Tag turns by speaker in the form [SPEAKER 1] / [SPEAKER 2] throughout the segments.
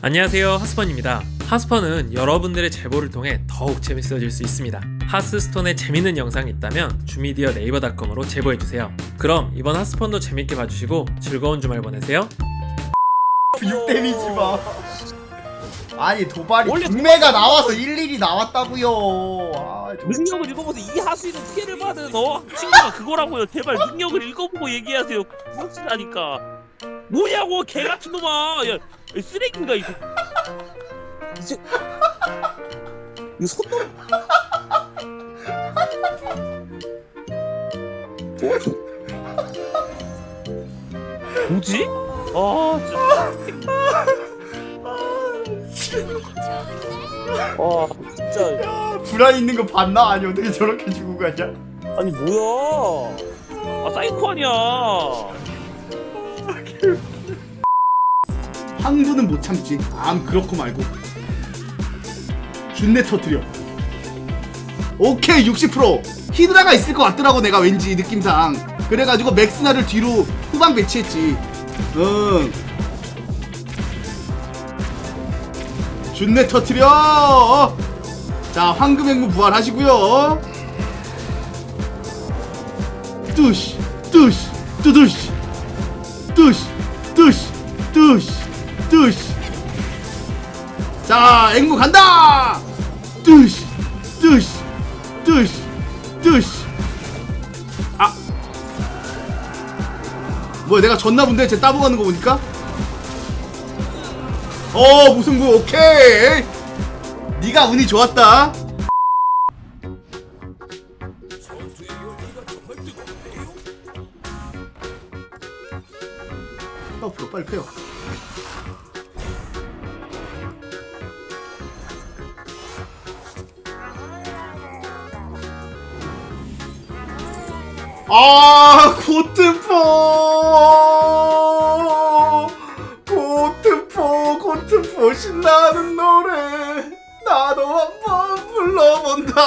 [SPEAKER 1] 안녕하세요 하스펀입니다 하스펀은 여러분들의 제보를 통해 더욱 재밌어질 수 있습니다 하스스톤에 재밌는 영상이 있다면 주미디어 네이버닷컴으로 제보해주세요 그럼 이번 하스펀도 재밌게 봐주시고 즐거운 주말 보내세요
[SPEAKER 2] 6 데미지 마. 아니 도발이
[SPEAKER 3] 원래
[SPEAKER 2] 중매가 나와서 일일이 나왔다고요. 아, 좀-
[SPEAKER 3] 능력을 읽어보세요. 이 하수인은 피해를 받은 어 친구가 그거라고요. 제발 능력을 읽어보고 얘기하세요. 구역질하니까 뭐냐고 개 같은 놈아. 야이 쓰레기인가 이거. 이제 이거 손놈. 뭐? 뭐지? 아 진짜. 아 진짜.
[SPEAKER 2] 야, 불안 있는 거 봤나? 아니 어떻게 저렇게 죽고 가냐?
[SPEAKER 3] 아니 뭐야? 아 사이코 아니야.
[SPEAKER 2] 황부는 못 참지. 암 그렇고 말고. 준내 터트려. 오케이 60% 히드라가 있을 것 같더라고 내가 왠지 느낌상. 그래가지고 맥스나를 뒤로 후방 배치했지. 응. 준내 터트려. 자 황금 행무 부활하시고요. 뚜시 뚜시 뚜두시 뚜시 뚜시. 자 앵무 간다! 뚜시 뚜시 뚜시 뚜시. 아. 뭐야 내가 졌나 본데? 쟤 따보 가는 거 보니까? 어 무승부 오케이. 네가 운이 좋았다. 앞으로 빨리 펴요 아 고트포! 고트포 고트포 신나는 노래. 나도 한번 불러본다.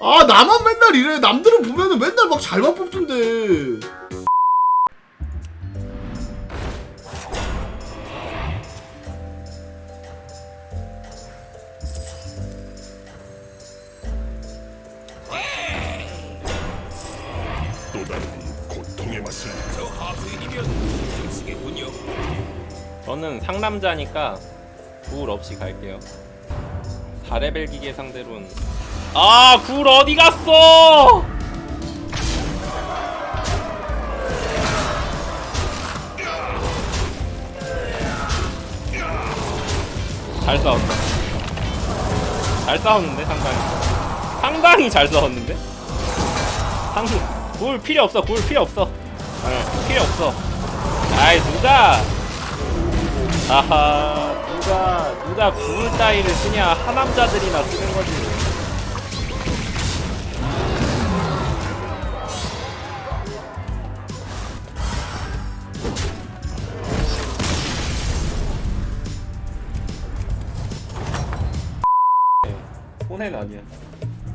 [SPEAKER 2] 아 나만 맨날 이래. 남들은 보면은 맨날 막 잘만 뽑던데
[SPEAKER 4] 저는 상남자니까 구울 없이 갈게요. 4레벨 기계 상대로는. 아 구울 어디 갔어? 잘 싸웠다. 잘 싸웠는데 상당히. 상당히 잘 싸웠는데? 상구 구울 필요 없어 구울 필요 없어. 네, 필요 없어. 아이 누가 아하 누가 누가 구울 따위를 쓰냐? 하남자들이나 쓰는 거지. 손해는 아니야.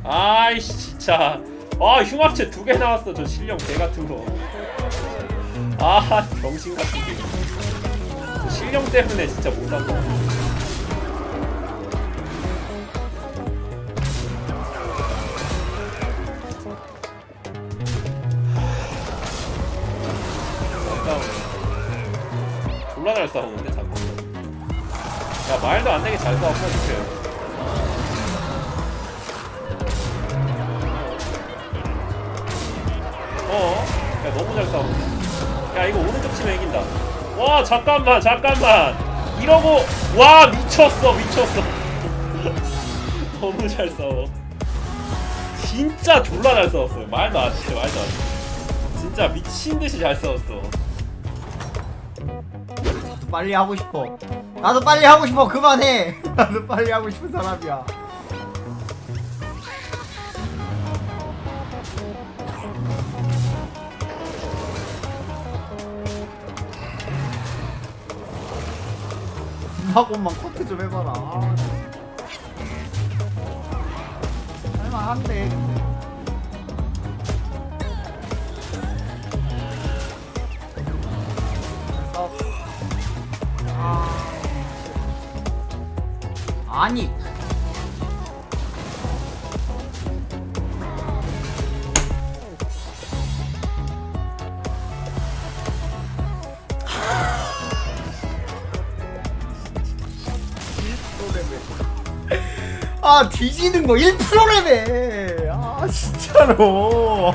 [SPEAKER 4] 아이씨 진짜. 아 흉합체 두 개 나왔어 저 실력 개 같은 거아 병신 같은 게. 저 실력 때문에 진짜 못 산다 졸라 잘 싸우는데 자꾸. 야 말도 안 되게 잘 싸워 퍼지세요 어? 야 너무 잘 싸우네 야 이거 오른쪽 치면 이긴다 와 잠깐만 잠깐만 이러고 와 미쳤어 미쳤어 너무 잘 싸워 진짜 졸라 잘 싸웠어요 말도 안 돼 말도 안 돼 진짜 미친듯이 잘 싸웠어
[SPEAKER 2] 빨리 하고 싶어. 나도 빨리 하고 싶어. 그만해. 나도 빨리 하고 싶은 사람이야. 사고만 커트 좀 해봐라. 할만한데. 아. 아.
[SPEAKER 5] 아니. 아 뒤지는 거 1%래매 아 진짜로.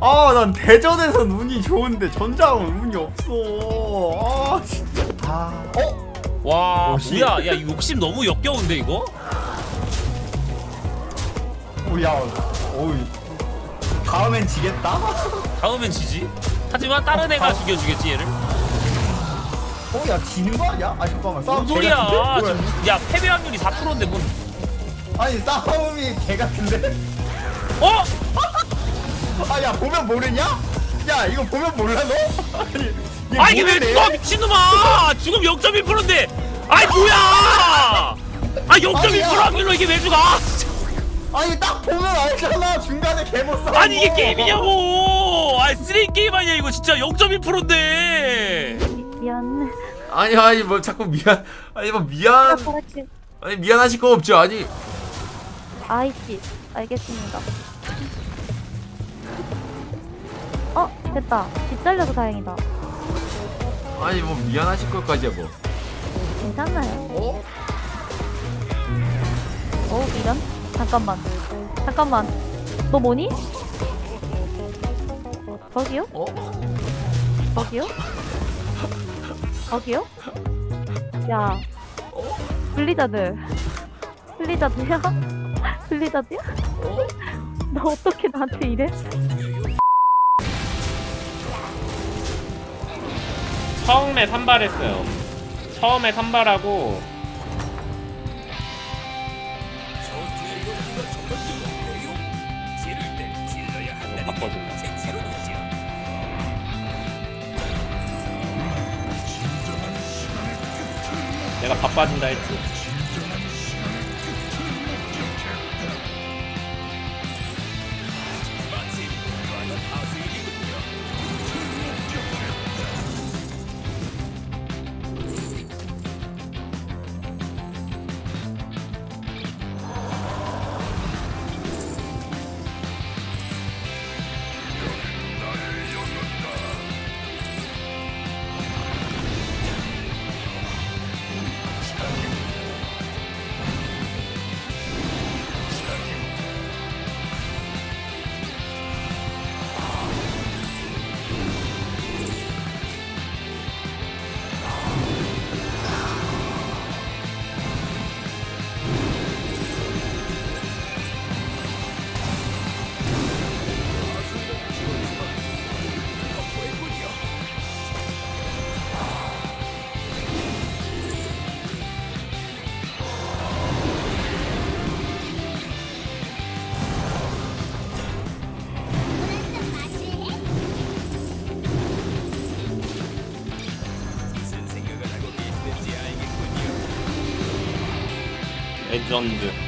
[SPEAKER 5] 아 난 대전에선 운이 좋은데 전장은 운이 없어. 아 진짜. 아 어?
[SPEAKER 4] 와
[SPEAKER 5] 옷이-
[SPEAKER 4] 뭐야? 야 욕심 너무 역겨운데 이거?
[SPEAKER 5] 오야 오이. 다음엔 지겠다?
[SPEAKER 4] 다음엔 지지? 하지만 다른 애가 죽여주겠지 얘를
[SPEAKER 5] 어야 지는 거 아니야? 아 잠깐만 싸움
[SPEAKER 4] 뭔 소리야
[SPEAKER 5] 개 같은데? 뭐야?
[SPEAKER 4] 지금 야 패배 확률이 4%인데 뭔
[SPEAKER 5] 아니 싸움이 개 같은데?
[SPEAKER 4] 어?
[SPEAKER 5] 아 야 보면 모르냐? 야 이거 보면 몰라 너? 아니 얘
[SPEAKER 4] 아 이게 왜
[SPEAKER 5] 모르네?
[SPEAKER 4] 죽어 미친놈아 죽음 0.1%인데 아이 뭐야 아0.1%
[SPEAKER 5] 아니야.
[SPEAKER 4] 확률로 이게 왜 죽어 아, 진짜.
[SPEAKER 5] 아니 딱 보면 알잖아 중간에 개못 싸워
[SPEAKER 4] 아니 이게 게임이냐고 아 쓰레기 게임 아니야 이거 진짜 0.1%인데
[SPEAKER 6] 미안.
[SPEAKER 7] 아니 아니 뭐 자꾸 미안 아니 뭐 미안
[SPEAKER 6] 그렇지.
[SPEAKER 7] 아니 미안하실 거 없죠 아니
[SPEAKER 6] 아이씨. 알겠습니다. 어, 됐다. 집 잘려서 다행이다.
[SPEAKER 7] 아니 뭐 미안하실 것까지야 뭐
[SPEAKER 6] 괜찮나요? 어? 어, 이런? 잠깐만. 잠깐만. 너 뭐니? 저기요?
[SPEAKER 7] 어?
[SPEAKER 6] 저기요? 저기요? 야. 블리자드. 블리자드야? 블리자드야? 너 어떻게 나한테 이래?
[SPEAKER 8] 처음에 산발했어요. 처음에 산발하고 내가 바빠진다 했지. 레전드.